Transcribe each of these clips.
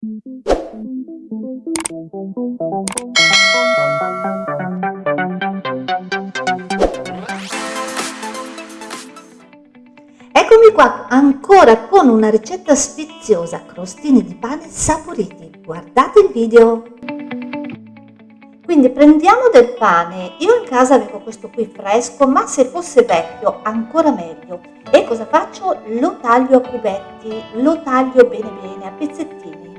Eccomi qua ancora con una ricetta sfiziosa, crostini di pane saporiti. Guardate il video! Quindi prendiamo del pane, io in casa avevo questo qui fresco, ma se fosse vecchio ancora meglio. E cosa faccio? Lo taglio a cubetti, lo taglio bene bene, a pezzettini.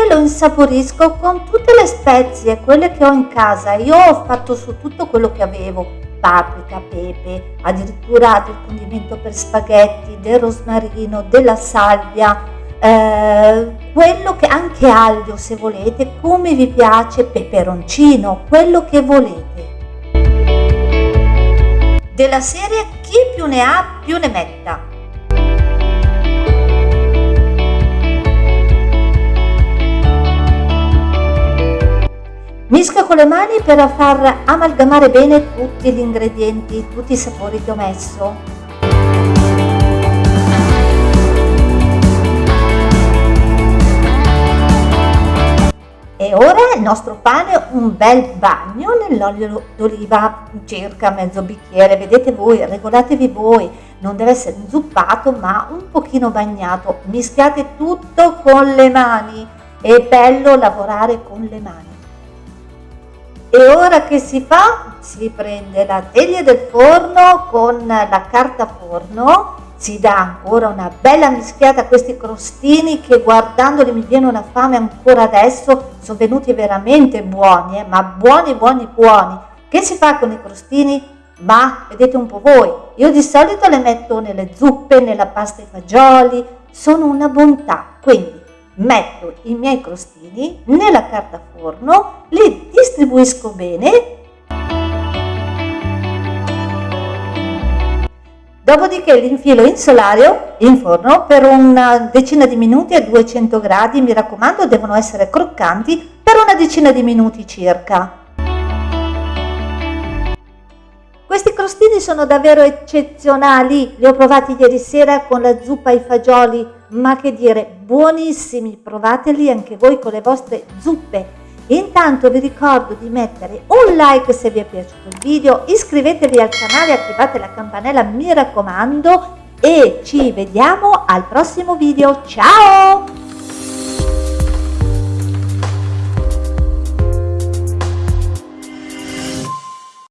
Dopodiché lo insaporisco con tutte le spezie, quelle che ho in casa. Io ho fatto su tutto quello che avevo, paprika, pepe, addirittura del condimento per spaghetti, del rosmarino, della salvia, eh, quello che anche aglio se volete, come vi piace, peperoncino, quello che volete. Della serie chi più ne ha più ne metta. Con le mani per far amalgamare bene tutti gli ingredienti, tutti i sapori che ho messo. E ora il nostro pane un bel bagno nell'olio d'oliva, circa mezzo bicchiere, vedete voi, regolatevi voi, non deve essere inzuppato ma un pochino bagnato, mischiate tutto con le mani, è bello lavorare con le mani. E ora che si fa? Si prende la teglia del forno con la carta forno, si dà ancora una bella mischiata a questi crostini che guardandoli mi viene una fame ancora adesso, sono venuti veramente buoni, eh? ma buoni buoni buoni. Che si fa con i crostini? Ma vedete un po' voi, io di solito le metto nelle zuppe, nella pasta ai fagioli, sono una bontà, quindi metto i miei crostini nella carta forno, li distribuisco bene, dopodiché li infilo in solario, in forno, per una decina di minuti a 200 gradi, mi raccomando devono essere croccanti, per una decina di minuti circa. Questi crostini sono davvero eccezionali, li ho provati ieri sera con la zuppa ai fagioli, ma che dire, buonissimi, provateli anche voi con le vostre zuppe. Intanto vi ricordo di mettere un like se vi è piaciuto il video, iscrivetevi al canale, attivate la campanella, mi raccomando, e ci vediamo al prossimo video. Ciao!